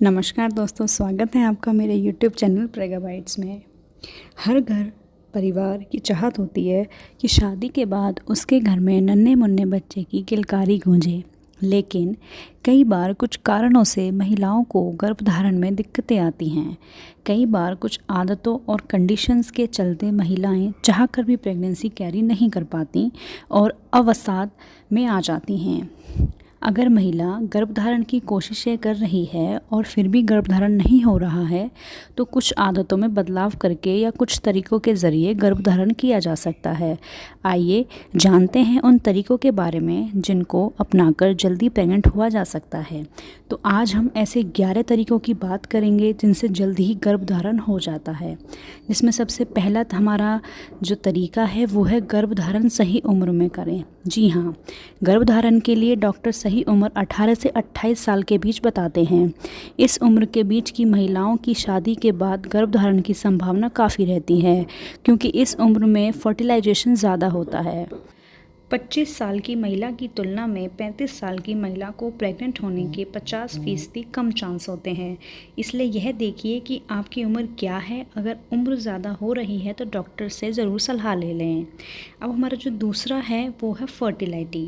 नमस्कार दोस्तों, स्वागत है आपका मेरे YouTube चैनल प्रेगा बाइट्स में। हर घर, परिवार की चाहत होती है कि शादी के बाद उसके घर में नन्हे मुन्ने बच्चे की किलकारी गूंजे। लेकिन कई बार कुछ कारणों से महिलाओं को गर्भधारण में दिक्कतें आती हैं। कई बार कुछ आदतों और कंडीशंस के चलते महिलाएँ चाहकर भी प्रेगनेंसी कैरी नहीं कर पाती और अवसाद में आ जाती हैं। अगर महिला गर्भधारण की कोशिशें कर रही है और फिर भी गर्भधारण नहीं हो रहा है तो कुछ आदतों में बदलाव करके या कुछ तरीक़ों के ज़रिए गर्भधारण किया जा सकता है। आइए जानते हैं उन तरीक़ों के बारे में जिनको अपनाकर जल्दी प्रेग्नेंट हुआ जा सकता है। तो आज हम ऐसे ग्यारह तरीक़ों की बात करेंगे जिनसे जल्दी ही गर्भधारण हो जाता है। जिसमें सबसे पहला हमारा जो तरीका है, वो है गर्भधारण सही उम्र में करें। जी हाँ गर्भधारण के लिए डॉक्टर सही उम्र 18 से 28 साल के बीच बताते हैं। इस उम्र के बीच की महिलाओं की शादी के बाद गर्भधारण की संभावना काफ़ी रहती है, क्योंकि इस उम्र में फर्टिलाइजेशन ज़्यादा होता है। 25 साल की महिला की तुलना में 35 साल की महिला को प्रेग्नेंट होने के 50 फ़ीसदी कम चांस होते हैं। इसलिए यह देखिए कि आपकी उम्र क्या है। अगर उम्र ज़्यादा हो रही है तो डॉक्टर से ज़रूर सलाह ले लें। अब हमारा जो दूसरा है, वो है फर्टिलिटी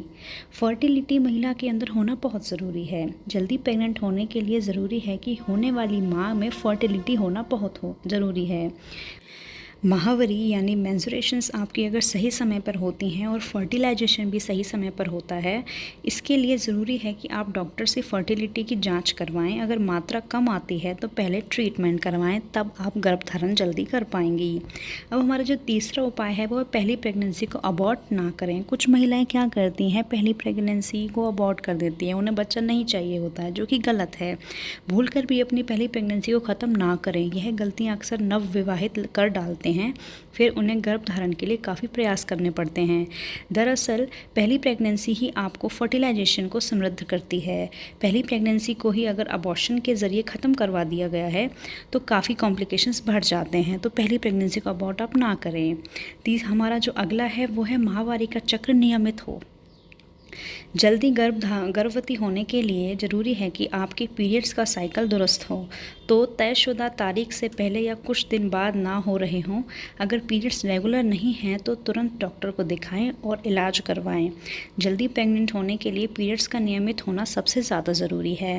फर्टिलिटी महिला के अंदर होना बहुत ज़रूरी है। जल्दी प्रेगनेंट होने के लिए ज़रूरी है कि होने वाली माँ में फर्टिलिटी होना बहुत हो ज़रूरी है। महावरी यानी मैंसुरेशंस आपकी अगर सही समय पर होती हैं और फर्टिलाइजेशन भी सही समय पर होता है, इसके लिए ज़रूरी है कि आप डॉक्टर से फर्टिलिटी की जाँच करवाएँ। अगर मात्रा कम आती है तो पहले ट्रीटमेंट करवाएँ, तब आप गर्भधारण जल्दी कर पाएँगी। अब हमारा जो तीसरा उपाय है, वो पहली प्रेगनेंसी को अबॉर्ट ना करें। कुछ महिलाएँ क्या करती हैं, पहली प्रेगनेंसी को अबॉर्ट कर देती हैं। उन्हें बच्चा नहीं चाहिए होता है, जो कि गलत है। भूल भी अपनी पहली प्रेगनेंसी को ख़त्म ना करें। यह गलतियाँ अक्सर नवविवाहित कर डालते हैं हैं, फिर उन्हें गर्भ धारण के लिए काफ़ी प्रयास करने पड़ते हैं। दरअसल, पहली प्रेगनेंसी ही आपको फर्टिलाइजेशन को समृद्ध करती है। पहली प्रेगनेंसी को ही अगर अबॉर्शन के ज़रिए ख़त्म करवा दिया गया है तो काफ़ी कॉम्प्लिकेशंस बढ़ जाते हैं। तो पहली प्रेगनेंसी को अबॉर्ट आप ना करें। तीस, हमारा जो अगला है, वो है महावारी का चक्र नियमित हो। जल्दी गर्भ गर्भवती होने के लिए ज़रूरी है कि आपके पीरियड्स का साइकिल दुरुस्त हो। तो तयशुदा तारीख से पहले या कुछ दिन बाद ना हो रहे हों। अगर पीरियड्स रेगुलर नहीं हैं तो तुरंत डॉक्टर को दिखाएँ और इलाज करवाएँ। जल्दी प्रेग्नेंट होने के लिए पीरियड्स का नियमित होना सबसे ज़्यादा ज़रूरी है।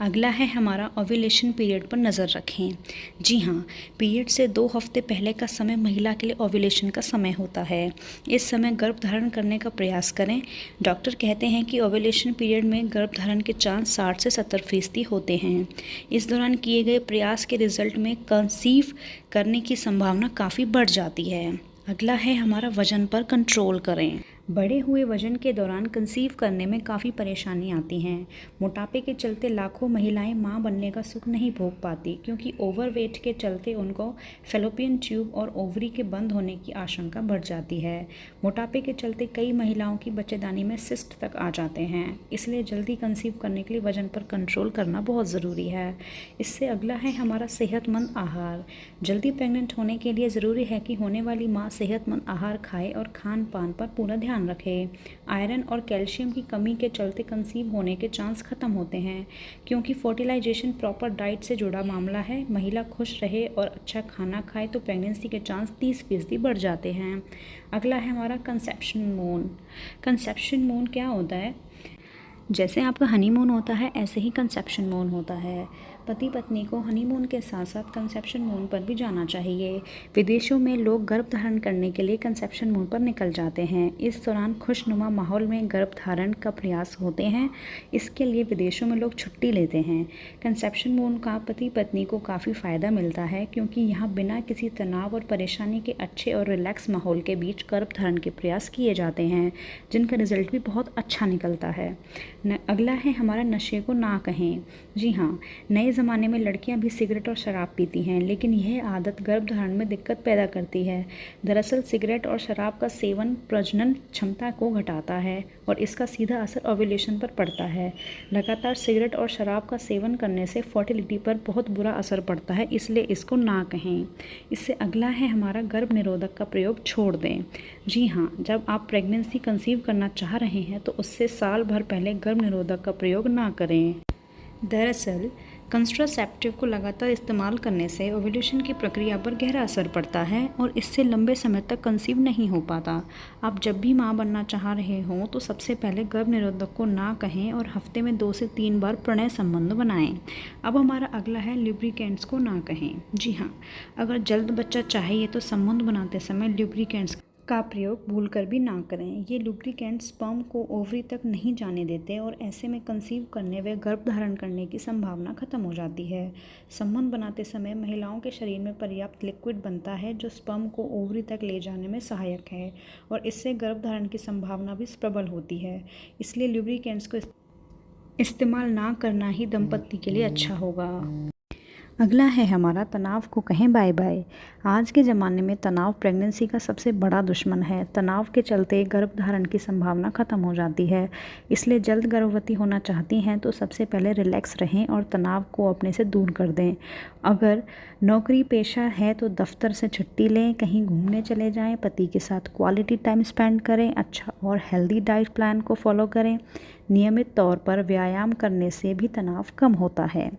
अगला है हमारा ओव्यूलेशन पीरियड पर नज़र रखें। जी हाँ पीरियड से दो हफ़्ते पहले का समय महिला के लिए ओव्यूलेशन का समय होता है। इस समय गर्भ धारण करने का प्रयास करें। डॉक्टर कहते हैं कि ओवलेशन पीरियड में गर्भ धारण के चांस साठ से सत्तर फ़ीसदी होते हैं। इस दौरान किए गए प्रयास के रिज़ल्ट में कंसीव करने की संभावना काफ़ी बढ़ जाती है। अगला है हमारा वज़न पर कंट्रोल करें। बढ़े हुए वज़न के दौरान कंसीव करने में काफ़ी परेशानी आती हैं। मोटापे के चलते लाखों महिलाएँ माँ बनने का सुख नहीं भोग पाती, क्योंकि ओवरवेट के चलते उनको फेलोपियन ट्यूब और ओवरी के बंद होने की आशंका बढ़ जाती है। मोटापे के चलते कई महिलाओं की बच्चेदानी में सिस्ट तक आ जाते हैं, इसलिए जल्दी कंसीव करने के लिए वज़न पर कंट्रोल करना बहुत ज़रूरी है। इससे अगला है हमारा सेहतमंद आहार। जल्दी प्रेग्नेंट होने के लिए ज़रूरी है कि होने वाली माँ सेहतमंद आहार खाए और खान पान पर पूरा ध्यान ध्यान रखें। आयरन और कैल्शियम की कमी के चलते कंसीव होने के चांस ख़त्म होते हैं, क्योंकि फर्टिलाइजेशन प्रॉपर डाइट से जुड़ा मामला है। महिला खुश रहे और अच्छा खाना खाए तो प्रेगनेंसी के चांस तीस फ़ीसदी बढ़ जाते हैं। अगला है हमारा कंसेप्शन मून। कंसेप्शन मून क्या होता है? जैसे आपका हनीमून होता है, ऐसे ही कंसेप्शन मून होता है। पति पत्नी को हनीमून के साथ साथ कंसेप्शन मून पर भी जाना चाहिए। विदेशों में लोग गर्भ धारण करने के लिए कंसेप्शन मून पर निकल जाते हैं। इस दौरान खुशनुमा माहौल में गर्भ धारण का प्रयास होते हैं। इसके लिए विदेशों में लोग छुट्टी लेते हैं। कंसेप्शन मून का पति पत्नी को काफ़ी फ़ायदा मिलता है क्योंकि यहाँ बिना किसी तनाव और परेशानी के अच्छे और रिलैक्स माहौल के बीच गर्भ धारण के प्रयास किए जाते हैं, जिनका रिज़ल्ट भी बहुत अच्छा निकलता है। अगला है हमारा नशे को ना कहें। जी हाँ नए ज़माने में लड़कियाँ भी सिगरेट और शराब पीती हैं, लेकिन यह आदत गर्भधारण में दिक्कत पैदा करती है। दरअसल, सिगरेट और शराब का सेवन प्रजनन क्षमता को घटाता है और इसका सीधा असर ओव्यूलेशन पर पड़ता है। लगातार सिगरेट और शराब का सेवन करने से फर्टिलिटी पर बहुत बुरा असर पड़ता है, इसलिए इसको ना कहें। इससे अगला है हमारा गर्भ निरोधक का प्रयोग, छोड़ दें। जी हाँ जब आप प्रेगनेंसी कंसीव करना चाह रहे हैं तो उससे साल भर पहले गर्भ निरोधक का प्रयोग ना करें। दरअसल कंट्रासेप्टिव को लगातार इस्तेमाल करने से ओव्यूलेशन की प्रक्रिया पर गहरा असर पड़ता है और इससे लंबे समय तक कंसीव नहीं हो पाता। आप जब भी माँ बनना चाह रहे हों तो सबसे पहले गर्भ निरोधक को ना कहें और हफ़्ते में दो से तीन बार प्रणय संबंध बनाएँ। अब हमारा अगला है ल्यूब्रिकेंट्स को ना कहें। जी हाँ अगर जल्द बच्चा चाहिए तो संबंध बनाते समय ल्यूब्रिकेंट्स का प्रयोग भूल कर भी ना करें। ये लुब्रिकेंट स्पर्म को ओवरी तक नहीं जाने देते और ऐसे में कंसीव करने व गर्भ धारण करने की संभावना खत्म हो जाती है। संबंध बनाते समय महिलाओं के शरीर में पर्याप्त लिक्विड बनता है जो स्पर्म को ओवरी तक ले जाने में सहायक है और इससे गर्भ धारण की संभावना भी प्रबल होती है। इसलिए लुब्रिकेंट्स को इस्तेमाल ना करना ही दंपत्ति के लिए अच्छा होगा। अगला है हमारा तनाव को कहें बाय बाय आज के ज़माने में तनाव प्रेगनेंसी का सबसे बड़ा दुश्मन है। तनाव के चलते गर्भधारण की संभावना ख़त्म हो जाती है। इसलिए जल्द गर्भवती होना चाहती हैं तो सबसे पहले रिलैक्स रहें और तनाव को अपने से दूर कर दें। अगर नौकरी पेशा है तो दफ्तर से छुट्टी लें, कहीं घूमने चले जाएँ, पति के साथ क्वालिटी टाइम स्पेंड करें अच्छा और हेल्दी डाइट प्लान को फॉलो करें। नियमित तौर पर व्यायाम करने से भी तनाव कम होता है।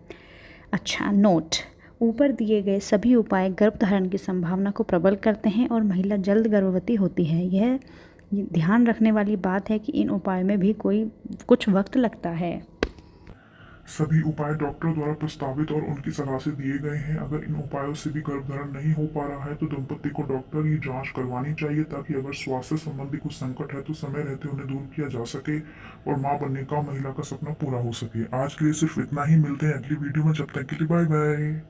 अच्छा नोट ऊपर दिए गए सभी उपाय गर्भधारण की संभावना को प्रबल करते हैं और महिला जल्द गर्भवती होती है। यह ध्यान रखने वाली बात है कि इन उपायों में भी कोई कुछ वक्त लगता है। सभी उपाय डॉक्टर द्वारा प्रस्तावित और उनकी सलाह से दिए गए हैं। अगर इन उपायों से भी गर्भधारण नहीं हो पा रहा है तो दंपति को डॉक्टर की जाँच करवानी चाहिए, ताकि अगर स्वास्थ्य संबंधी कुछ संकट है तो समय रहते उन्हें दूर किया जा सके और माँ बनने का महिला का सपना पूरा हो सके। आज के लिए सिर्फ़ इतना ही, मिलते हैं अगली वीडियो में, जब तक के लिए बाय बाय